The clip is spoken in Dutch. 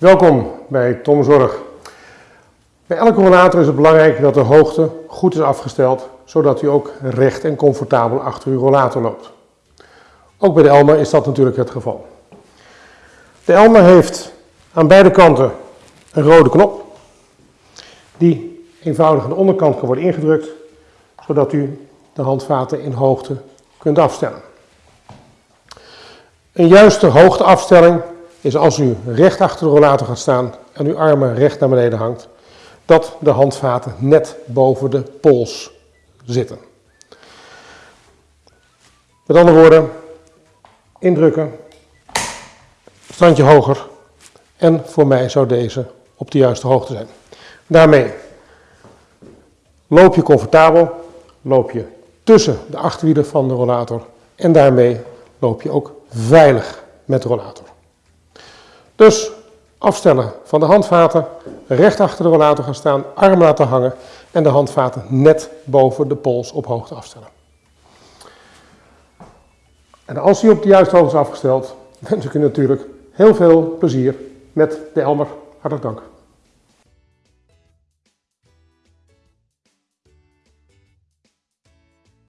Welkom bij Tom Zorg. Bij elke rollator is het belangrijk dat de hoogte goed is afgesteld, zodat u ook recht en comfortabel achter uw rollator loopt. Ook bij de Elmer is dat natuurlijk het geval. De Elmer heeft aan beide kanten een rode knop, die eenvoudig aan de onderkant kan worden ingedrukt, zodat u de handvaten in hoogte kunt afstellen. Een juiste hoogteafstelling is als u recht achter de rollator gaat staan en uw armen recht naar beneden hangt, dat de handvaten net boven de pols zitten. Met andere woorden, indrukken, standje hoger en voor mij zou deze op de juiste hoogte zijn. Daarmee loop je comfortabel, loop je tussen de achterwielen van de rollator en daarmee loop je ook veilig met de rollator. Dus afstellen van de handvaten, recht achter de rollator gaan staan, arm laten hangen en de handvaten net boven de pols op hoogte afstellen. En als die op de juiste hoogte is afgesteld, wens ik u natuurlijk heel veel plezier met de Elmer. Hartelijk dank.